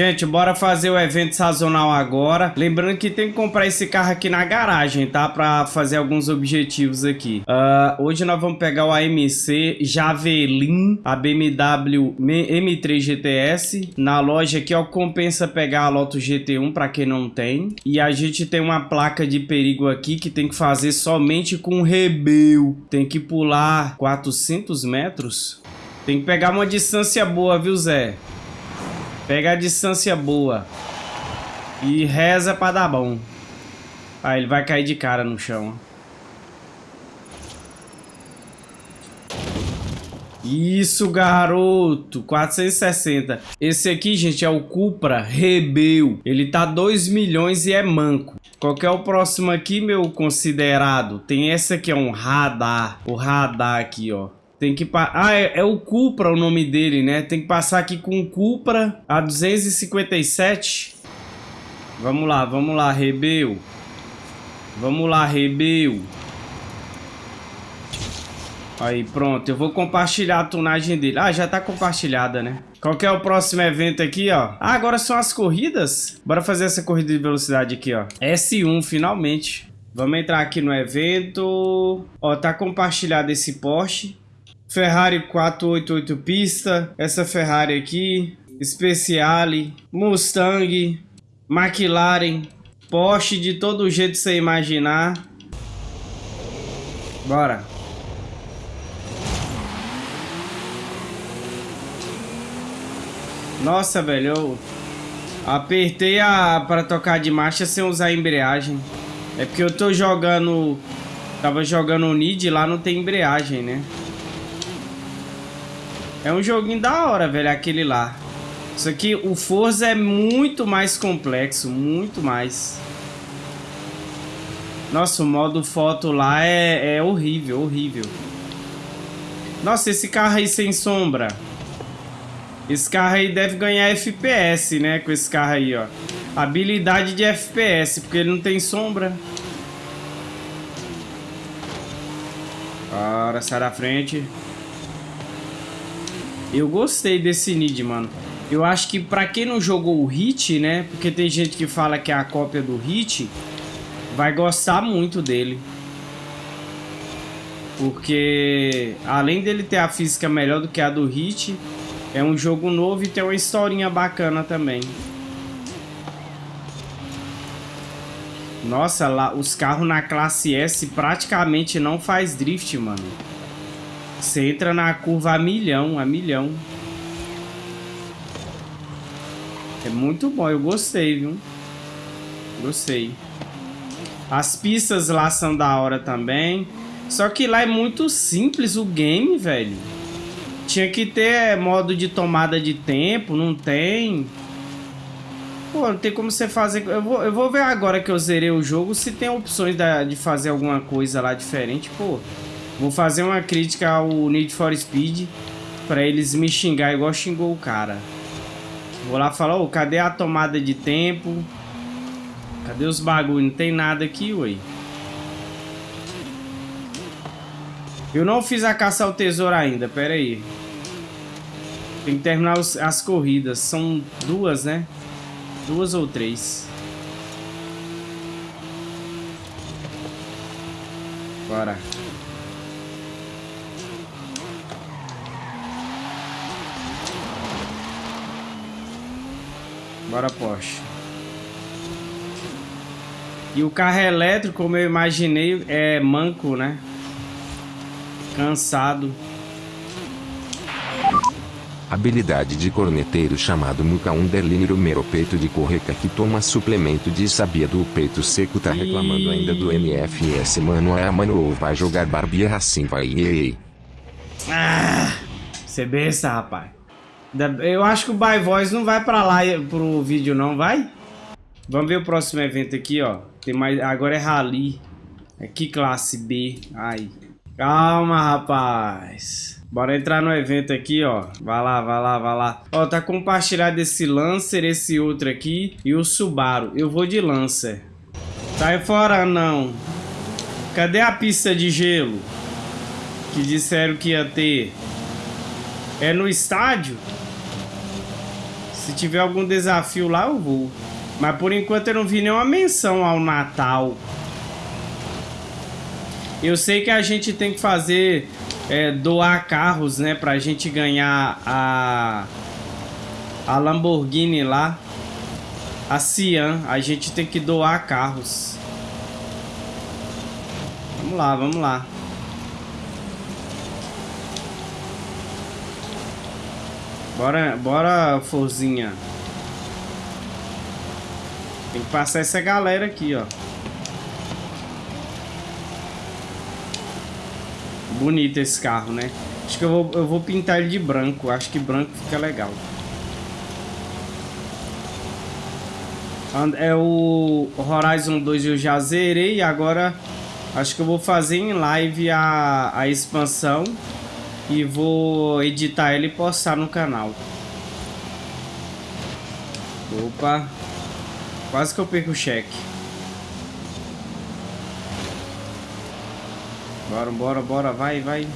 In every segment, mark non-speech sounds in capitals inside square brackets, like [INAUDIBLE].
Gente, bora fazer o evento sazonal agora. Lembrando que tem que comprar esse carro aqui na garagem, tá? Pra fazer alguns objetivos aqui. Uh, hoje nós vamos pegar o AMC Javelin, a BMW M3 GTS. Na loja aqui, ó, compensa pegar a Lotus GT1 pra quem não tem. E a gente tem uma placa de perigo aqui que tem que fazer somente com rebeu. Tem que pular 400 metros. Tem que pegar uma distância boa, viu, Zé? Pega a distância boa. E reza pra dar bom. Ah, ele vai cair de cara no chão. Isso, garoto. 460. Esse aqui, gente, é o Cupra Rebel. Ele tá 2 milhões e é manco. Qual que é o próximo aqui, meu considerado? Tem esse aqui, é um radar. O radar aqui, ó. Tem que... Ah, é, é, o Cupra o nome dele, né? Tem que passar aqui com o Cupra a 257. Vamos lá, vamos lá, Rebeu. Vamos lá, Rebeu. Aí, pronto. Eu vou compartilhar a tunagem dele. Ah, já tá compartilhada, né? Qual que é o próximo evento aqui, ó? Ah, agora são as corridas? Bora fazer essa corrida de velocidade aqui, ó. S1, finalmente. Vamos entrar aqui no evento. Ó, tá compartilhado esse Porsche. Ferrari 488 pista, essa Ferrari aqui, Speciale, Mustang, McLaren, Porsche de todo jeito você imaginar. Bora. Nossa, velho, eu apertei a para tocar de marcha sem usar a embreagem. É porque eu tô jogando, tava jogando o Nid lá não tem embreagem, né? É um joguinho da hora, velho, aquele lá. Isso aqui, o Forza é muito mais complexo, muito mais. Nossa, o modo foto lá é, é horrível, horrível. Nossa, esse carro aí sem sombra. Esse carro aí deve ganhar FPS, né? Com esse carro aí, ó. Habilidade de FPS, porque ele não tem sombra. Bora, sai da frente. Eu gostei desse Nid, mano. Eu acho que pra quem não jogou o Hit, né? Porque tem gente que fala que é a cópia do Hit. Vai gostar muito dele. Porque além dele ter a física melhor do que a do Hit, é um jogo novo e tem uma historinha bacana também. Nossa, lá os carros na classe S praticamente não faz drift, mano. Você entra na curva a milhão, a milhão. É muito bom, eu gostei, viu? Gostei. As pistas lá são da hora também. Só que lá é muito simples o game, velho. Tinha que ter modo de tomada de tempo, não tem. Pô, não tem como você fazer... Eu vou, eu vou ver agora que eu zerei o jogo se tem opções de fazer alguma coisa lá diferente, pô. Vou fazer uma crítica ao Need for Speed pra eles me xingar igual xingou o cara. Vou lá falar, ô, oh, cadê a tomada de tempo? Cadê os bagulho? Não tem nada aqui, ué. Eu não fiz a caça ao tesouro ainda, pera aí. Tem que terminar os, as corridas. São duas, né? Duas ou três. Bora. Bora, Porsche. E o carro elétrico, como eu imaginei, é manco, né? Cansado. Habilidade de corneteiro chamado Muca Underline Mero Peito de Correca que toma suplemento de sabia do peito seco tá reclamando ainda do NFS mano é mano ou vai jogar Barbie assim vai ei. Ah, você bença rapaz. Eu acho que o By Voice não vai pra lá pro vídeo não, vai? Vamos ver o próximo evento aqui, ó. Tem mais... Agora é Rally. Aqui classe B. Ai. Calma, rapaz. Bora entrar no evento aqui, ó. Vai lá, vai lá, vai lá. Ó, tá compartilhado esse Lancer, esse outro aqui e o Subaru. Eu vou de Lancer. Sai fora, não. Cadê a pista de gelo? Que disseram que ia ter. É no estádio? Se tiver algum desafio lá, eu vou. Mas por enquanto eu não vi nenhuma menção ao Natal. Eu sei que a gente tem que fazer é, doar carros, né? Pra gente ganhar a, a Lamborghini lá. A Cian. A gente tem que doar carros. Vamos lá, vamos lá. Bora, bora, Forzinha. Tem que passar essa galera aqui, ó. Bonito esse carro, né? Acho que eu vou, eu vou pintar ele de branco. Acho que branco fica legal. É o Horizon 2 eu já zerei agora acho que eu vou fazer em live a, a expansão e vou editar ele e postar no canal. Opa, quase que eu perco o cheque. Bora, bora, bora, vai, vai.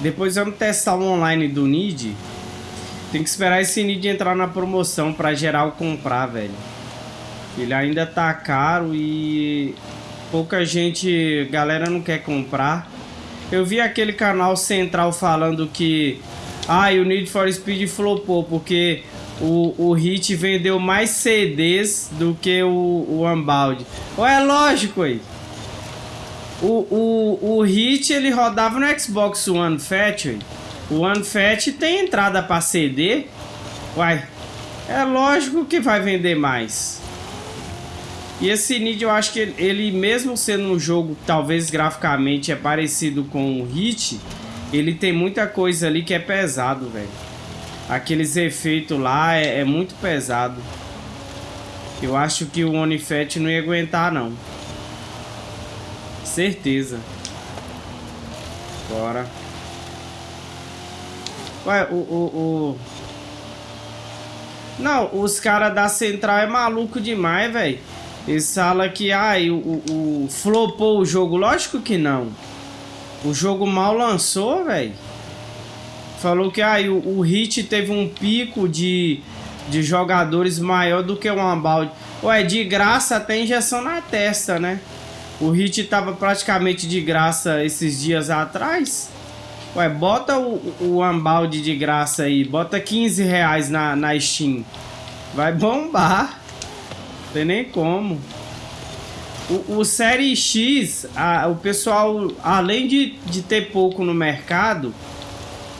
Depois vamos testar o online do Nid. Tem que esperar esse Nid entrar na promoção para geral comprar, velho. Ele ainda tá caro e pouca gente, galera não quer comprar. Eu vi aquele canal central falando que ah, o Need for Speed flopou porque o, o Hit vendeu mais CDs do que o, o Unbound. Ou é lógico aí. O, o, o Hit ele rodava no Xbox One Fat. O One Fat tem entrada para CD. Uai, é lógico que vai vender mais. E esse Need eu acho que ele, ele, mesmo sendo um jogo talvez graficamente é parecido com o Hit, ele tem muita coisa ali que é pesado, velho. Aqueles efeitos lá é, é, muito pesado. Eu acho que o Onifet não ia aguentar não. Certeza. Bora. Ué, o, o, o... Não, os caras da Central é maluco demais, velho. Eles falam que ai, o, o, o flopou o jogo. Lógico que não. O jogo mal lançou, velho. Falou que ai, o, o Hit teve um pico de, de jogadores maior do que o Unbound. Ué, de graça até injeção na testa, né? O Hit tava praticamente de graça esses dias atrás. Ué, bota o, o Unbound de graça aí. Bota 15 reais na, na Steam. Vai bombar. Tem nem como. O, o Série X, a, o pessoal, além de, de ter pouco no mercado,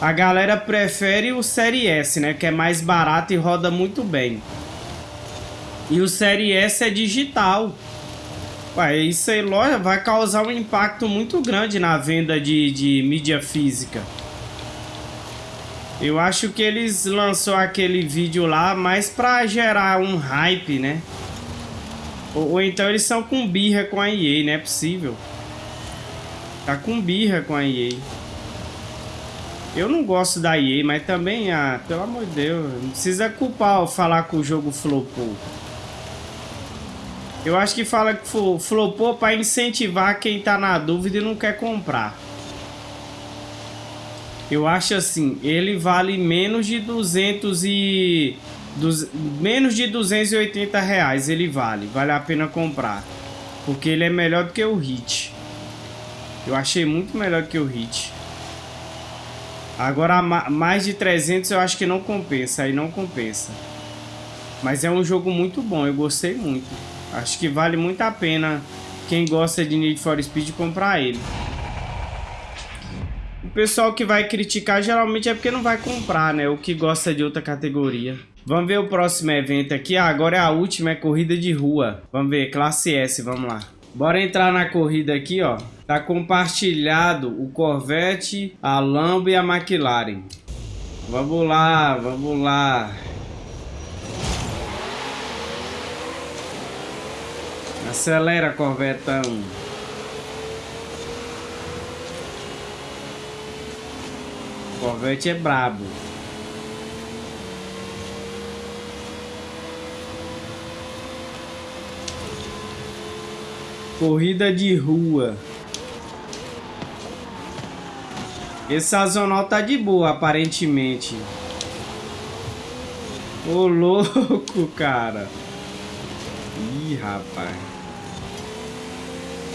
a galera prefere o Série S, né? Que é mais barato e roda muito bem. E o Série S é digital. Ué, isso aí, loja, vai causar um impacto muito grande na venda de, de mídia física. Eu acho que eles lançou aquele vídeo lá mais pra gerar um hype, né? Ou, ou, então eles são com birra com a EA, não é possível. Tá com birra com a EA. Eu não gosto da EA, mas também, ah, pelo amor de Deus, não precisa culpar falar que o jogo flopou. Eu acho que fala que flopou para incentivar quem tá na dúvida e não quer comprar. Eu acho assim, ele vale menos de 200 e menos de 280 reais ele vale. Vale a pena comprar. Porque ele é melhor do que o Hit. Eu achei muito melhor do que o Hit. Agora, mais de 300 eu acho que não compensa. Aí não compensa. Mas é um jogo muito bom. Eu gostei muito. Acho que vale muito a pena quem gosta de Need for Speed comprar ele. O pessoal que vai criticar geralmente é porque não vai comprar, né? O que gosta de outra categoria. Vamos ver o próximo evento aqui. Ah, agora é a última, é corrida de rua. Vamos ver, classe S, vamos lá. Bora entrar na corrida aqui, ó. Tá compartilhado o Corvette, a Lambo e a McLaren. Vamos lá, vamos lá. Acelera, Corvetão. Corvette é brabo. Corrida de rua. Esse sazonal tá de boa, aparentemente. Ô, louco, cara. Ih, rapaz.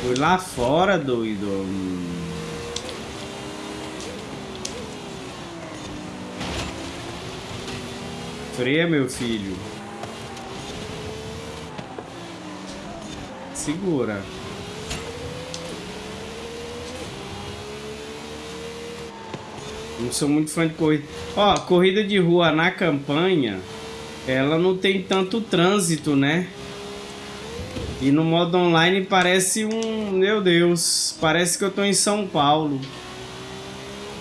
Foi lá fora, doido. Freia, meu filho. Segura. Não sou muito fã de corrida. Ó, corrida de rua na campanha, ela não tem tanto trânsito, né? E no modo online parece um... Meu Deus, parece que eu tô em São Paulo.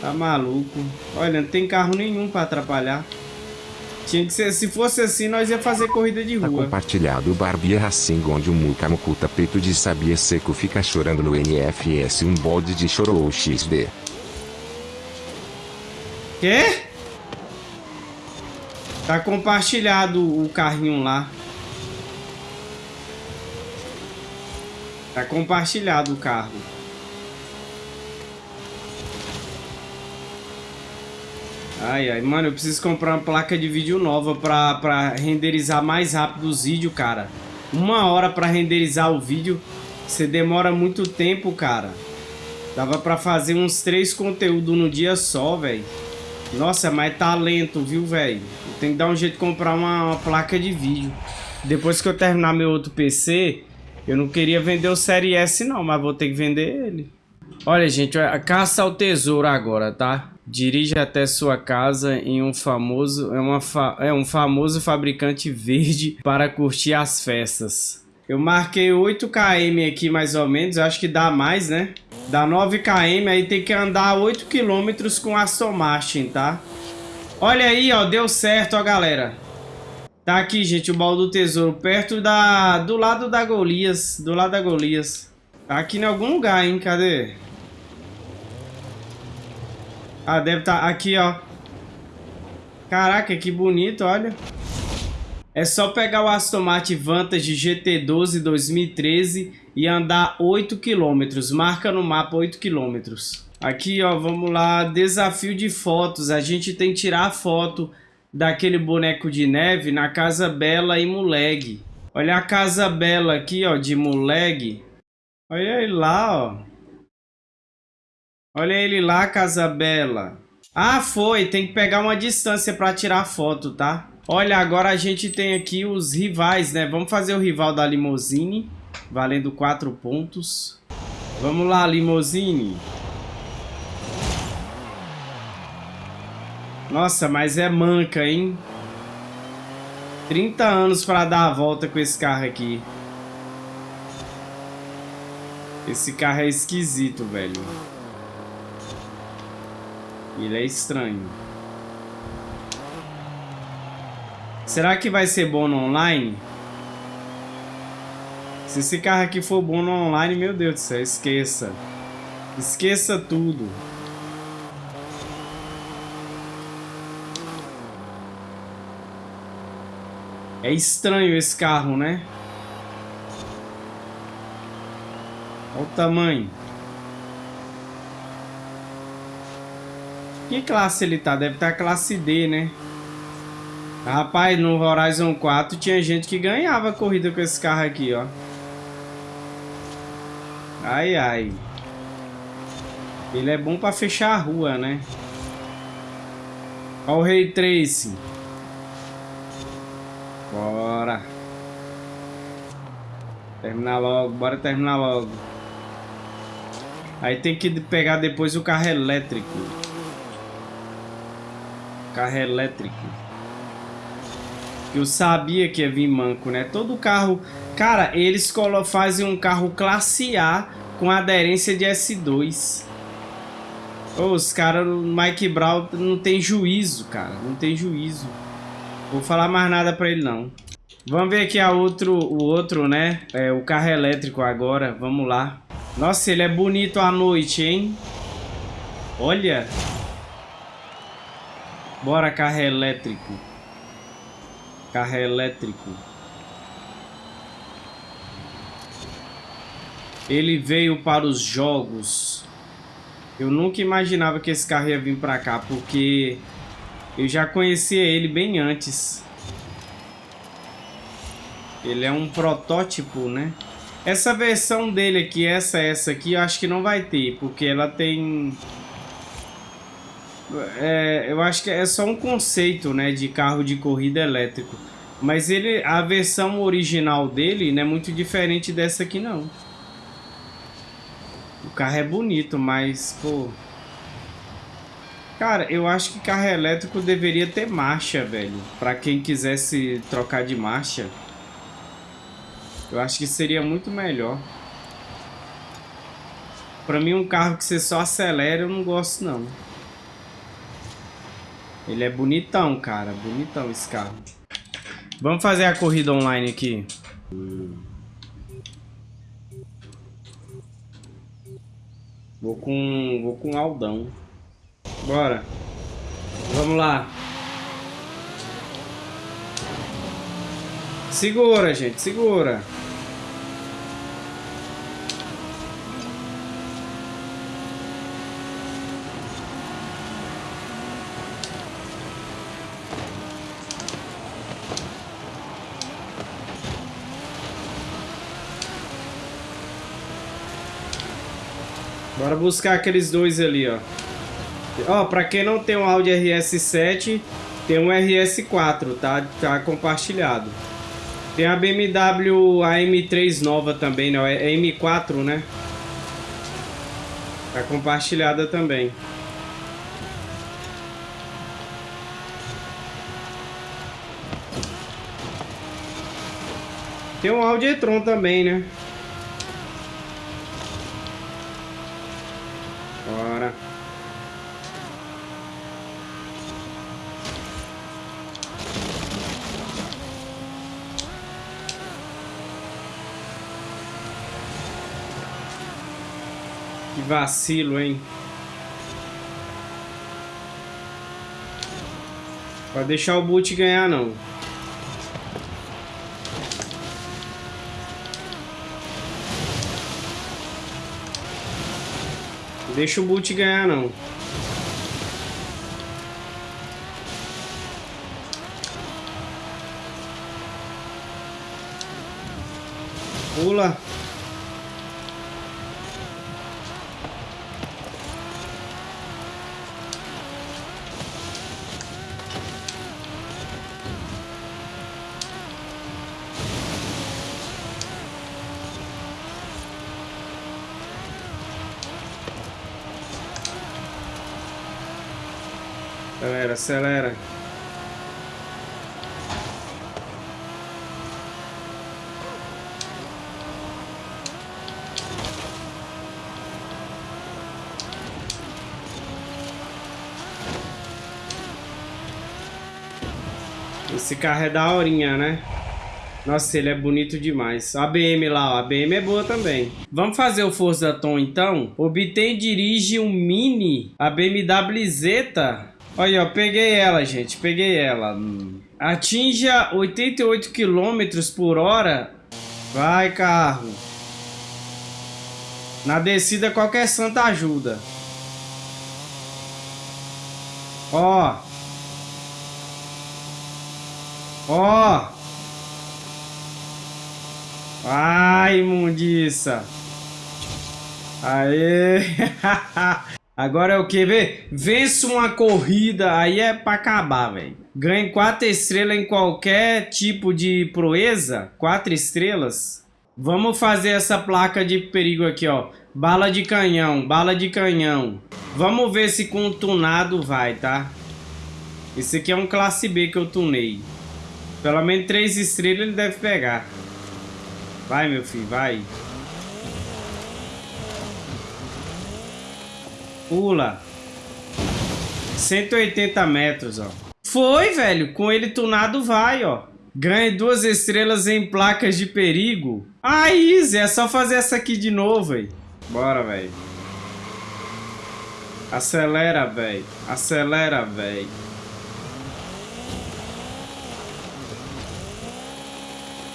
Tá maluco. Olha, não tem carro nenhum pra atrapalhar. Tinha que ser, se fosse assim, nós ia fazer corrida de Tá rua. compartilhado o Barbie Racing onde o Muka Mukuta Peito de Sabia Seco fica chorando no NFS um bode de chorou XD. Quê? Tá compartilhado o carrinho lá. Tá compartilhado o carro. Ai, ai, mano, eu preciso comprar uma placa de vídeo nova pra, pra renderizar mais rápido os vídeos, cara. Uma hora pra renderizar o vídeo, você demora muito tempo, cara. Dava pra fazer uns três conteúdos no dia só, velho. Nossa, mas tá lento, viu, velho? Tem que dar um jeito de comprar uma, uma, placa de vídeo. Depois que eu terminar meu outro PC, eu não queria vender o Série S não, mas vou ter que vender ele. Olha, gente, a caça ao tesouro agora, tá? Dirige até sua casa em um famoso é, uma fa, é um famoso fabricante verde [LAUGHS] para curtir as festas. Eu marquei 8 km aqui mais ou menos, eu acho que dá mais, né? Dá 9 km, aí tem que andar 8 km com Aston Martin, tá? Olha aí, ó, deu certo, ó, galera. Tá aqui, gente, o baú do tesouro, perto da... do lado da Golias, do lado da Golias. Tá aqui em algum lugar, hein, cadê? Ah, deve estar tá aqui, ó. Caraca, que bonito, olha. É só pegar o Aston Martin Vantage GT12 2013 e andar 8 km. Marca no mapa 8 km. Aqui, ó, vamos lá. Desafio de fotos. A gente tem que tirar foto daquele boneco de neve na Casa Bela e Muleg. Olha a Casa Bela aqui, ó, de Muleg. Olha ele lá, ó. Olha ele lá, Casa Bela. Ah, foi. Tem que pegar uma distância para tirar foto, tá? Olha, agora a gente tem aqui os rivais, né? Vamos fazer o rival da Limousine, valendo 4 pontos. Vamos lá, Limousine. Nossa, mas é manca, hein? 30 anos para dar a volta com esse carro aqui. Esse carro é esquisito, velho. Ele é estranho. Será que vai ser bom no online? Se esse carro aqui for bom no online, meu Deus do céu, esqueça. Esqueça tudo. É estranho esse carro, né? Olha o tamanho. Que classe ele tá? Deve estar tá classe D, né? Rapaz, no Horizon 4 tinha gente que ganhava corrida com esse carro aqui, ó. Ai, ai. Ele é bom pra fechar a rua, né? Olha o Ray Trace. Bora. Terminar logo, bora terminar logo. Aí tem que pegar depois o carro elétrico. Carro elétrico. Eu sabia que ia vir manco, né? Todo carro... Cara, eles fazem um carro classe A com aderência de S2. Oh, os caras, o Mike Brown não tem juízo, cara. Não tem juízo. Vou falar mais nada pra ele, não. Vamos ver aqui a outro, o outro, né? É, o carro elétrico agora. Vamos lá. Nossa, ele é bonito à noite, hein? Olha. Bora, carro elétrico. Carro elétrico. Ele veio para os jogos. Eu nunca imaginava que esse carro ia vir pra cá, porque eu já conhecia ele bem antes. Ele é um protótipo, né? Essa versão dele aqui, essa essa aqui, eu acho que não vai ter, porque ela tem... É, eu acho que é só um conceito, né, de carro de corrida elétrico. Mas ele, a versão original dele não é muito diferente dessa aqui, não. O carro é bonito, mas, pô... Cara, eu acho que carro elétrico deveria ter marcha, velho. Pra quem quisesse trocar de marcha. Eu acho que seria muito melhor. Pra mim, um carro que você só acelera, eu não gosto, não. Ele é bonitão, cara. Bonitão esse carro. Vamos fazer a corrida online aqui. Vou com, vou com Aldão. Bora. Vamos lá. Segura, gente, segura. Bora buscar aqueles dois ali, ó. Ó, pra quem não tem um Audi RS7, tem um RS4, tá? Tá compartilhado. Tem a BMW AM3 nova também, né? É M4, né? Tá compartilhada também. Tem um Audi e-tron também, né? Vacilo, hein? Pode deixar o boot ganhar, não. Deixa o boot ganhar, não. Pula. Acelera. Esse carro é da horinha, né? Nossa, ele é bonito demais. A BM lá, ó. a BM é boa também. Vamos fazer o Forza Tom então? Obtém dirige um Mini, a BMW Zeta Olha, ó, peguei ela, gente. Peguei ela. Atinja 88 km por hora. Vai, carro. Na descida, qualquer santa ajuda. Ó. Ó. Ai, imundiça. Aê. [LAUGHS] Agora é o que? Vê? Vence uma corrida, aí é pra acabar, velho. Ganhe quatro estrelas em qualquer tipo de proeza. Quatro estrelas. Vamos fazer essa placa de perigo aqui, ó. Bala de canhão, bala de canhão. Vamos ver se com o tunado vai, tá? Esse aqui é um classe B que eu tunei. Pelo menos três estrelas ele deve pegar. Vai, meu filho, vai. Pula. 180 metros, ó. Foi, velho. Com ele tunado vai, ó. Ganhe duas estrelas em placas de perigo. Ah, easy. É só fazer essa aqui de novo, velho. Bora, velho. Acelera, velho. Acelera, velho.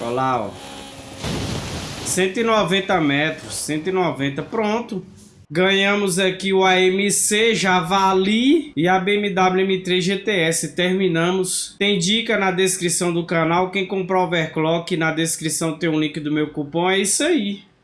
Olha lá, ó. 190 metros. 190. Pronto. Ganhamos aqui o AMC Javali e a BMW M3 GTS. Terminamos. Tem dica na descrição do canal. Quem comprou overclock, na descrição tem um link do meu cupom. É isso aí.